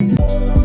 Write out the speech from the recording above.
Oh,